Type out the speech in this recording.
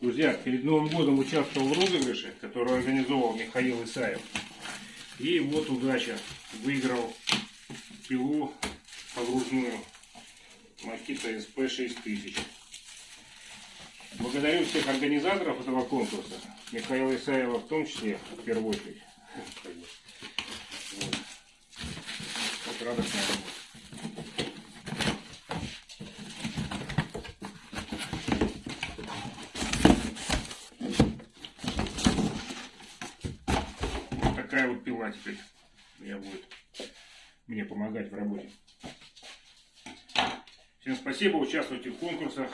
Друзья, перед Новым годом участвовал в розыгрыше, который организовал Михаил Исаев. И вот удача. Выиграл пилу погружную Makita SP 6000. Благодарю всех организаторов этого конкурса. Михаила Исаева в том числе, в первую очередь. Вот радостная работа. Такая вот пила теперь я будет мне помогать в работе. Всем спасибо, участвуйте в конкурсах.